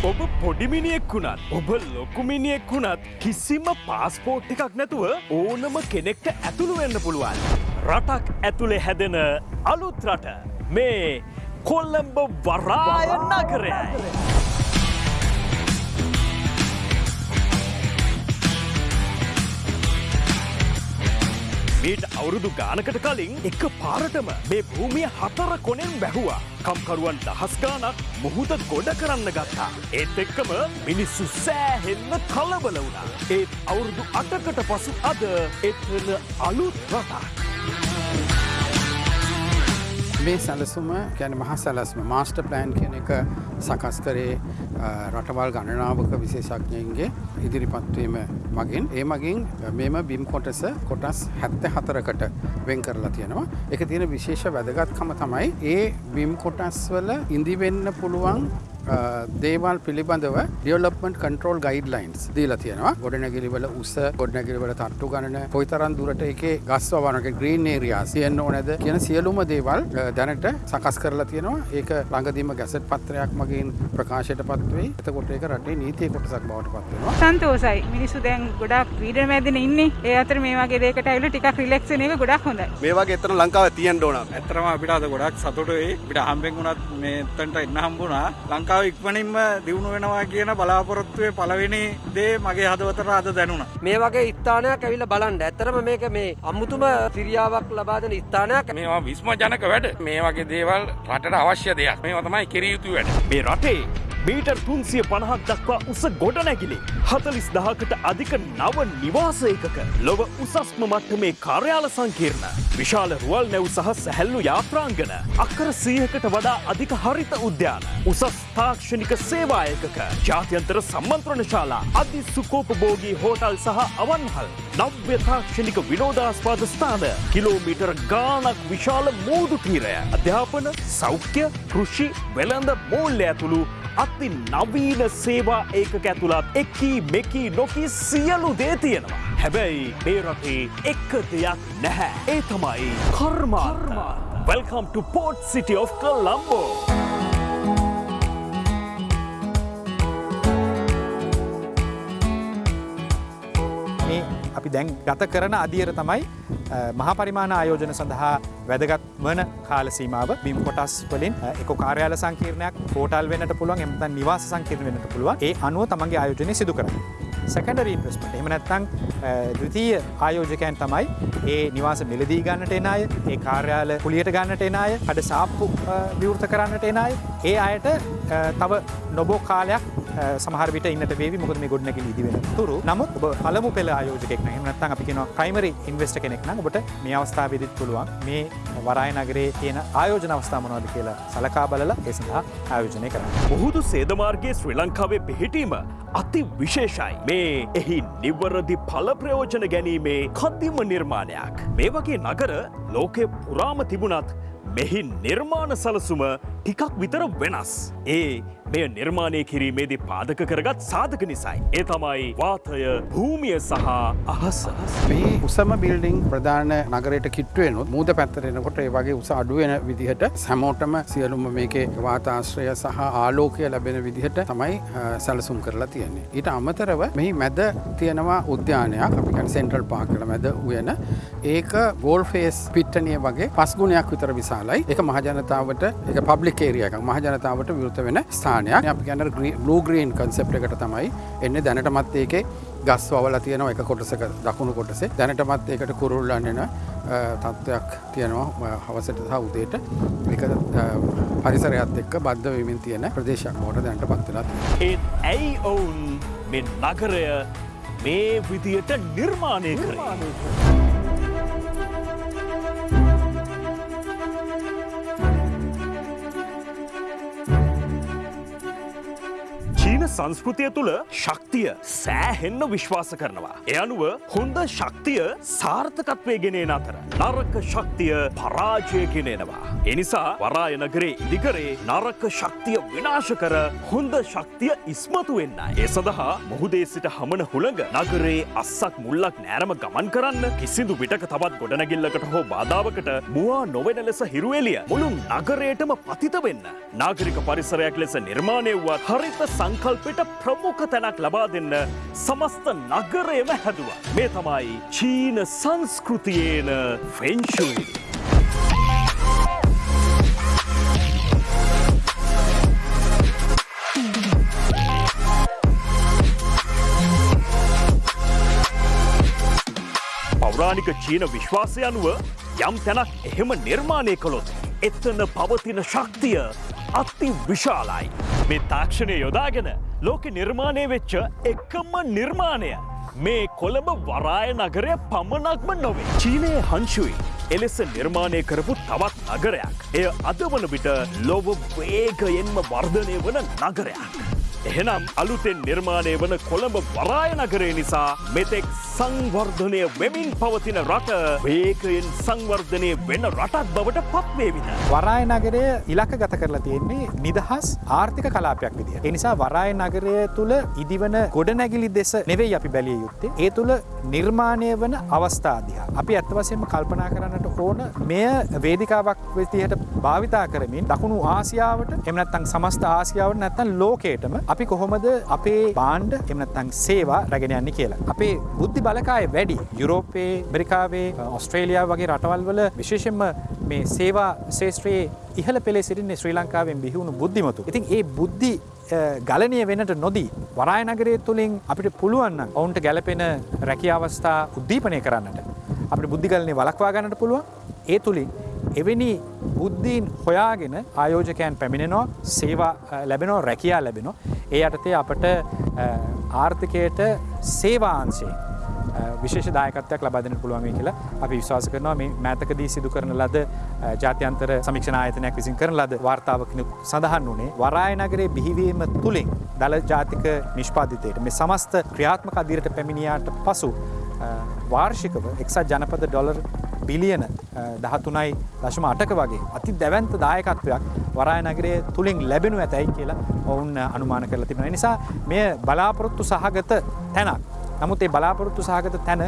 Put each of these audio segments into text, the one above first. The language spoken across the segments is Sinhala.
ඔබ පොඩිමිනියෙක් වුණත් ඔබ ලොකුමිනියෙක් වුණත් කිසිම පාස්පෝට් එකක් නැතුව ඕනම කෙනෙක්ට ඇතුළු වෙන්න පුළුවන්. රටක් ඇතුළේ හැදෙන අලුත් රට මේ කොල්ලම්බ වරාය නගරයයි. මීට අවුරුදු ගානකට කලින් එක පාරටම මේ භූමිය හතර කොනෙන් බැහුවා. කම්කරුවන් දහස් ගානක් මුහුද ගොඩ කරන්න ගත්තා. ඒත් එක්කම මිනිස්සු සෑහෙන්න කලබල වුණා. ඒත් අවුරුදු අටකට පසු අද එත්වන අලුත් රටක්. මේ සැලසුම ගැන මහ සැලස්ම. මාස්ට ප්ලෑන් කියන එක සකස් කරේ රටවල් ගණනාවක විශේෂඥයන්ගේ ඉදිරිපත්වීම මගින්. ඒ මගින් මෙම බිම් කොටස කොටස් හැත්ත හතරකට වෙන් කරලා තියෙනවා. එක තියෙන විශේෂ වැදගත්කම තමයි ඒ බිම් කොටස්වල ඉදිවෙන්න පුළුවන් දේවල් පිළිබඳව ඩියවලප්මට කන්ට්‍රෝල් ගයිඩ්ලයින්ස් දීලා තියෙනවා. ගොඩනැගිලිවල උස ගොඩනැගිලිවල තට්ටු ගණන පොයිතරන් දුරට එක ගස්වවනක ග්‍රීන් ඒරයා සියන්න ඕනැද කියන සියලුම දේවල් දැනට සකස් කරලා තියෙනවා. ඒක ළඟදීම ගැසට් පත්‍රයක් මගින් ප්‍රකාශයට පත්වේ එතකොට ඒක රටේ නීතිය කොටසක් බවට පත්වෙනවා සන්තෝසයි මිනිස්සු දැන් ගොඩක් පීඩන මැදින ඉන්නේ. ඒ අතර මේ වගේ දෙයකට ඇවිල්ලා ටිකක් රිලැක්ස් වෙන එක ගොඩක් හොඳයි. මේ වගේ එතන ලංකාවේ තියෙන්න ඕන. ඇත්තරම අපිට අද ගොඩක් සතුටුයි. අපිට හම්බෙන් වුණත් මේ එතනට එන්න හම්බුණා. ලංකාව ඉක්මනින්ම දියුණු වෙනවා කියන බලාපොරොත්තුවේ පළවෙනි දේ මගේ හදවතට අද දැනුණා. මේ වගේ ස්ථානයක් ඇවිල්ලා බලන්න. ඇත්තරම මේක මේ අමුතුම ක්‍රියාවක් ලබා දෙන ස්ථානයක්. මේවා විස්මජනක වැඩ. මේ වගේ දේවල් රටට අවශ්‍ය දෙයක්. මේවා තමයි කිරිය යුතු වැඩ. මේ රටේ මීටර් තුන්සිය පණහක් දක්වා උස ගොඩනැගිලි. හතලිස් දහකට අධික නව නිවාසයකක ලොව උසස්ම මට්ටමේ කාර්යාල සංකීර්ණ. විශාල රුවල් නැව් සහ සැහැල්ලු යාත්‍රාංගන. අක්කර සීහකට වඩා අධික හරිත උද්‍යාන. උසස් තාක්ෂණික සේවායකක. ජාත්‍යන්තර සම්මන්ත්‍රණ ශාලා අධි සුකෝපභෝගී හෝටල් සහ අවන්හල්. නව්‍ය තාක්ෂණික විනෝදාස්පාද ස්ථාන කිලෝමීටර් ගානක් විශාල මූදු තීරය. අධ්‍යාපන සෞඛ්‍ය කෘෂි වෙළඳ මූල්‍ය ඇතුළු අති නවීන සේවා ඒකක ඇතුළත් එක්කී මෙකී නොකී සියලු දේ තියෙනවා. හැබැයි මේ රටේ එක්ක දෙයක් නැහැ. ඒ තමයි කර්මාර්ම. Welcome to Port City of Colombo. මේ අපි දැන් ගත කරන අදියර තමයි මහපරිමාණ ආයෝජන සඳහා වැදගත් වන කාල සීමාව බිම් කොටස් වලින් එක කාර්යාල සංකීර්ණයක් හෝටල් වෙන්නට පුළුවන් එමත නිවාස සංකීර්ණ වෙන්නට පුළුවන් ඒ අනුව තමන්ගේ ආයෝජනය සිදු කරන්න. සැකඩරී ඉන්වස්මට එම නැත්තං දෘතිය ආයෝජකයන් තමයි ඒ නිවාස මිලදී ගන්නට එන අය ඒ කාර්යාල පුලියට ගන්නට එන අය අඩ සාප්පු විවෘත කරන්නට එන අය ඒ අයට තව නොබෝ කාලයක් සමහරවිට ඉන්නට වේවි මොකද මේ ගොඩනැගිලි ඉදි වෙන තුරු නමුත් ඔබ පළමු පෙළ ආයෝජකෙක් නැහැ නැත්නම් අපි කියනවා ප්‍රයිමරි ඉන්වෙස්ටර් කෙනෙක් නම් ඔබට මේ අවස්ථාවේදීත් පුළුවන් මේ වරාය නගරයේ තියෙන ආයෝජන අවස්ථා මොනවද කියලා සලකා බලලා ඒ සඳහා ආයෝජනය කරන්න. මුහුදු සේදමාර්ගයේ ශ්‍රී ලංකාවේ පිහිටීම අති විශේෂයි. මේ එහි නිවරදි පල ප්‍රයෝජන ගැනීමේ කද්දිම නිර්මාණයක්. මේ වගේ නගර ලෝකෙ පුරාම තිබුණත් මෙහි නිර්මාණ සලසුම ටිකක් විතර වෙනස්. ඒ මෙය නිර්මාණය කිරීමේදී පාදක කරගත් සාධක නිසයි. ඒ තමයි වාතය භූමිය සහ අහස. මේ උසම බිල්ඩිං ප්‍රධාන නගරයට කිට්ටුවෙනුත් මූද පැත්තරෙනකොට ඒ වගේ උස අඩුවෙන විදිහට සැමෝටම සියලුම මේකේ වාතාශ්‍රය සහ ආලෝකය ලැබෙන විදිහට තමයි සැලසුම් කරලා තියෙන්නේ. ඊට අමතරව මෙහි මැද තියෙනවා උද්‍යානයක් අපි ගැන සෙන්ට්‍රල් පාකල මැද උයන ඒක ගෝල් ෆේස් පිට්ටනිය වගේ පස්ගුණයක් විතර විශාලයි එක මහජනතාවට එක පබ්ලික් ඒරියක මහජනතාවට විරුත වෙන ස්ථානයක්. අපි ගැන ලූ ග්‍රීන් කන්සෙප් එකට තමයි එන්න. දැනටමත් ඒකේ ගස් වල තියෙනවා එක කොටසක දකුණු කොටසේ. දැනටමත් ඒකට කුරුල්ලන්නන තත්ත්වයක් තියෙනවා හවසට සහ උදේට. එක පරිසරයත් එක්ක බද්ධ වෙමින් තියෙන ප්‍රදේශයක් මෝට දැනට පත්වෙලා ඒත් ඇයි ඔවුන් මෙ නගරය මේ විදියට නිර්මාණය කරේ. සංස්කෘතිය තුළ ශක්තිය සෑහෙන්න විශ්වාස කරනවා. එ අනුව හොඳ ශක්තිය සාර්ථකත්වය ගෙනන අතර. නරක ශක්තිය පරාජය ගෙනෙනවා. එනිසා වරාය නගරේ ඉදිකරේ නරක ශක්තිය විනාශ කර හොඳ ශක්තිය ඉස්මතු වෙන්න. ඒ සඳහා මුහුදේ සිට හමන හුළඟ නගරේ අස්සක් මුල්ලක් නෑරම ගමන් කරන්න කිසිදු විටක තවත් ගොඩනැගිල්ලකට හෝ බාධාවකට මවා නොවෙන ලෙස හිරුවෙලිය මුළු නගරයටම පතිත වෙන්න. නාගරික පරිසරයක් ලෙස නිර්මාණය වුවත් හරිත සංකල්පයට ප්‍රමුඛ තැනක් ලබා දෙන්න සමස්ත නගරයම හැදුවා. මේ තමයි චීන සංස්කෘතියේන ෆෙන්ශුයි. පෞරාණික චීන විශ්වාසය අනුව යම් තැනක් එහෙම නිර්මාණය කළොත් එත්තන පවතින ශක්තිය අති විශාලයි. මේ තාක්ෂණය යොදාගෙන ලෝක නිර්මාණය වෙච්ච එකම නිර්මාණය. මේ කොළඹ වරාය නගරය පමණක්ම නොවේ. චීනය හංශුයි. එලෙස නිර්මාණය කරපු තවත් නගරයක්. එය අද වන විට ලොව වේගයෙන්ම වර්ධනය වන නගරයක්. එහෙනම් අලුතෙන් නිර්මාණය වන කොළඹ වරාය නගරේ නිසා මෙතෙක් සංවර්ධනය වෙමින් පවතින රට වේකයෙන් සංවර්ධනය වෙන රටක් බවට පත්වේවිද. වරාය නගරය ඉලක්ක ගත කරලා තියෙන්නේ නිදහස් ආර්ථික කලාපයක් විදිහ. එනිසා වරාය නගරය තුළ ඉදිවන ගොඩනැගිලි දෙස නෙවෙයි අපි බැලිය යුත්තේ. ඒ තුළ නිර්මාණය වන අවස්ථාදිහා. අපි ඇත්තවසයෙන්ම කල්පනා කරන්නට ඕන මෙය වේදිකාවක් වෙතිහට භාවිතා කරමින් දකුණු ආසියාවට එමනත්තං සමස්ත ආසියාවට නැත්තන් ලෝකේටම අපි කොහොමද අපේ බාණ්ඩ එමනත්තං සේවා රැගෙන යන්නේ කියලා. අපේ බුද්ධි බලකාය වැඩි යුරෝපයේ බරිකාවේ ඔස්ට්‍රේලියයා වගේ රටවල් වල විශේෂෙන්ම මේ සේවා ශේෂත්‍රයේ ඉහළ පෙළේ සිටින්නේ ශ්‍රී ලංකාවෙන් බිහිවුණු බුද්ධිමතු. ඉතින් ඒ බුද්ධි ගලනය වෙනට නොදී වරායනගරය තුළින් අපිට පුළුවන්න ඔවුන්ට ගැලපෙන රැකි අවස්ථා උද්දීපනය කරන්නට. අපට බුද්ධිගලනය වලක්වා ගන්නට පුළුවන් ඒ තුළින් එවැනි බුද්ධීන් හොයාගෙන ආයෝජකයන් පැමිණෙනවා සේවා ලැබෙනෝ රැකයා ලැබෙනවා. ඒ අටතේ අපට ආර්ථකයට සේවාන්සේ විශේෂ දායකත්වයක් ලබාදන පුළුවන් කියලා අපි විශ්වාස කරනවා. මේ මෑතකදී සිදු කරන ලද ජාත්‍යන්තර සමික්ෂණ ආයතනයක් විසින් කරන ලද වාර්තාවකනු සඳහන් වනේ වරාය නගරේ බිහිවීම තුළින් දළ ජාතික නිෂ්පාධිතයට මේ සමස්ත ක්‍රියාත්මක අදිරට පැමිණියාට පසු වාර්ෂිකව එක්සත් ජනපද ඩොලර් බිලියන දහතුනයි දශම අටක වගේ අති දැවන්ත දායකත්වයක් වරාය නගරේ තුළින් ලැබෙනු ඇතැයි කියලා ඔවුන් අනුමාන කරලා තිබෙන නිසා මෙය බලාපොරොත්තු සහගත තැනක්. නමුත් ඒ බලාපොරොත්තු සහගත තැන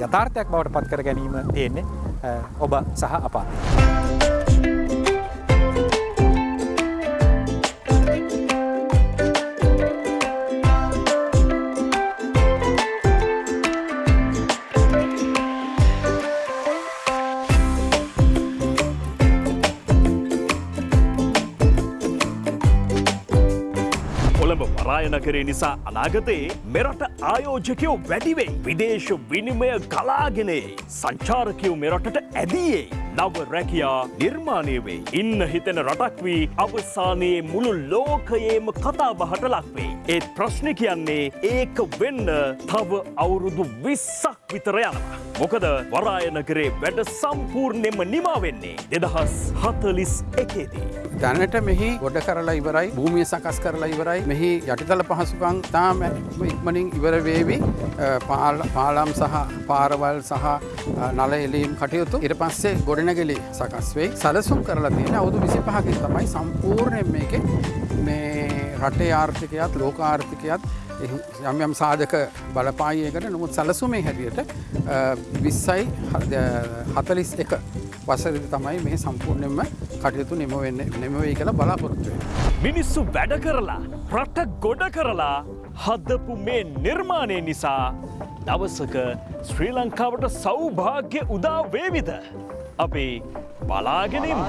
යථාර්ථයක් බවට පත් කර ගැනීම තියෙන්නේ ඔබ සහ අපා. නගරේ නිසා අනාගතයේ මෙරට ආයෝජකයෝ වැඩිවෙයි. විදේශ විනිමය ගලාගෙනේ සංචාරකයෝ මෙරටට ඇදයේ. නව රැකයා නිර්මාණය වේ. ඉන්න හිතෙන රටක් වී අවසානයේ මුළු ලෝකයේම කතා බහට ලක්වේ. ඒත් ප්‍රශ්න කියන්නේ ඒක වෙන්න තව අවුරුදු විස්සක් විතර යනවා. මොකද වරායනකරේ වැඩ සම්පූර්ණයෙන්ම නිමා වෙන්නේ දෙදහස් හතලිස් එකේදී. දැනට මෙහි ගොඩ කරලා ඉවරයි භූමිය සකස් කරලා ඉවරයි මෙහි යටිතල පහසුකං තාම ඉක්මනින් ඉවර වේවි පාලම් සහ පාරවල් සහ නල එලීම් කටයුතු. ඉට පස්සේ ගොඩනැගෙලි සකස් වේ සලසුම් කරලා තියෙන අවුදු විසි පහකින් තමයි සම්පූර්ණයෙන් මේක මේ රටේ ආර්ථිකයත් ලෝක ආර්ථිකයත් යම් යම් සාධක බලපායකට නොමුත් සලසුමේ හැටියට විස්සයි හතලිස් එක වසරදි තමයි මේ සම්පූර්ණයෙන්ම කටයුතු නිම වෙන්න නෙමවෙයි කියලා බලාපොරොත්තුවේ. මිනිස්සු වැඩ කරලා රට ගොඩ කරලා හදපු මේ නිර්මාණය නිසා දවසක ශ්‍රී ලංකාවට සෞභාග්‍ය උදා වේවිද. අපේ බලාගෙනින්.